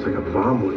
It's like a bomb went off.